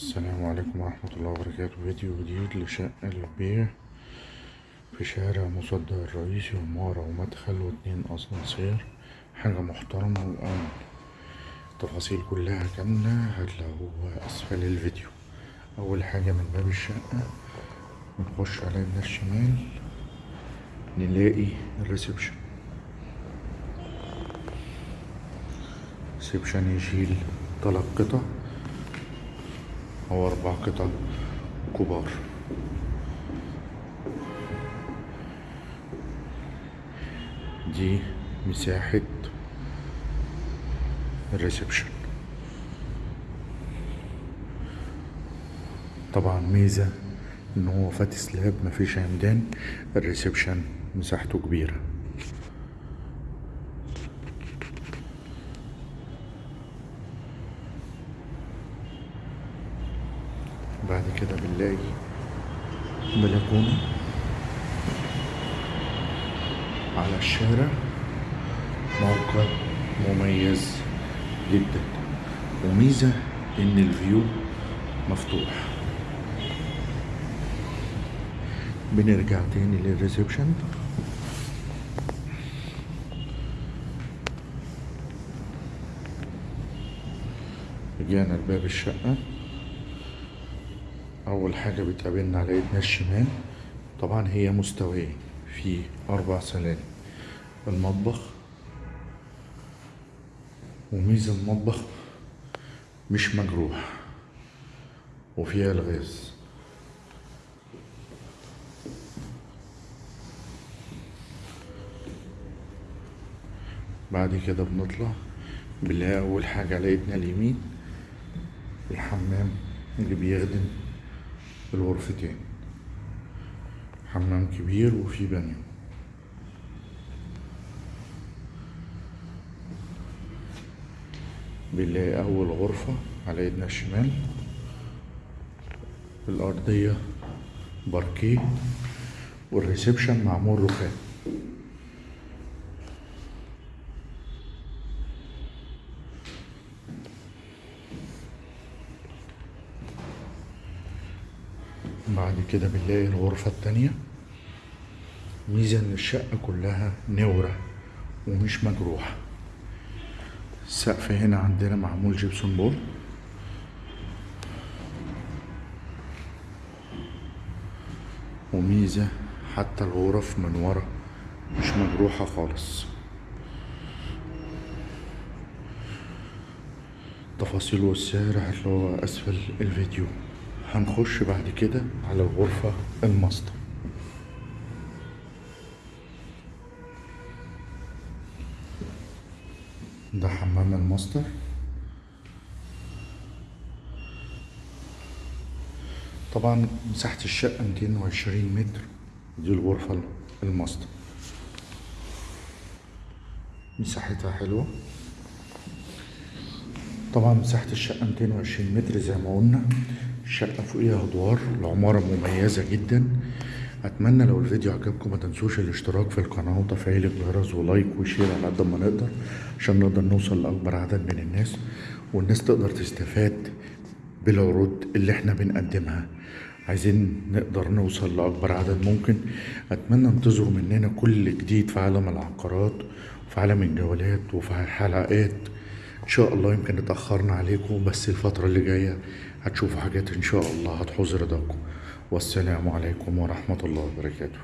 السلام عليكم ورحمة الله وبركاته. فيديو جديد لشقة للبيع في شارع مصدق الرئيسي ومارة ومدخل واتنين أسانسير حاجة محترمة وأمن. التفاصيل كلها كاملة هتلاقوها أسفل الفيديو. أول حاجة من باب الشقة بنخش على يدنا الشمال نلاقي الريسبشن. reception يشيل تلات قطع. أو أربع قطع كبار. دي مساحة ال reception. طبعا ميزة إن هو flat slab مفيش عمدان ال reception مساحته كبيرة. بعد كده بنلاقي بلكونة على الشارع؟ موقع مميز جدا. وميزة إن ال view مفتوح. بنرجع تاني لل reception. رجعنا لباب الشقة. أول حاجة بتقابلنا على ايدنا الشمال طبعا هي مستوية في أربع سلالم. المطبخ وميز المطبخ مش مجروح وفيها ألغاز. بعد كده بنطلع بنلاقي أول حاجة على ايدنا اليمين الحمام اللي بيخدم الغرفتين. حمام كبير وفيه بانيو. بنلاقي أول غرفة على ايدنا الشمال. الأرضية باركيه. وال reception معمول رخام. بعد كده بنلاقي الغرفة التانية. ميزة إن الشقة كلها منورة ومش مجروحة. السقف هنا عندنا معمول gypsum board وميزة حتى الغرف من ورا مش مجروحة خالص. التفاصيل والسعر هتلاقوها أسفل الفيديو. هنخش بعد كده على الغرفة الماستر. ده حمام الماستر. طبعا مساحة الشقة 220 متر. دي الغرفة الماستر. مساحتها حلوة. طبعا مساحة الشقة 220 متر زي ما قلنا. الشقة فوقيها أدوار العمارة مميزة جدا. أتمنى لو الفيديو عجبكم ما تنسوش الاشتراك في القناة وتفعيل الجرس و like و share على قد ما نقدر عشان نقدر نوصل لأكبر عدد من الناس والناس تقدر تستفاد بالعروض اللي إحنا بنقدمها. عايزين نقدر نوصل لأكبر عدد ممكن. أتمنى انتظروا مننا كل جديد في عالم العقارات وفي عالم الجولات وفي حلقات ان شاء الله يمكن اتاخرنا عليكم بس الفترة اللي جاية هتشوفوا حاجات إن شاء الله هتحوز رضاكم والسلام عليكم ورحمة الله وبركاته.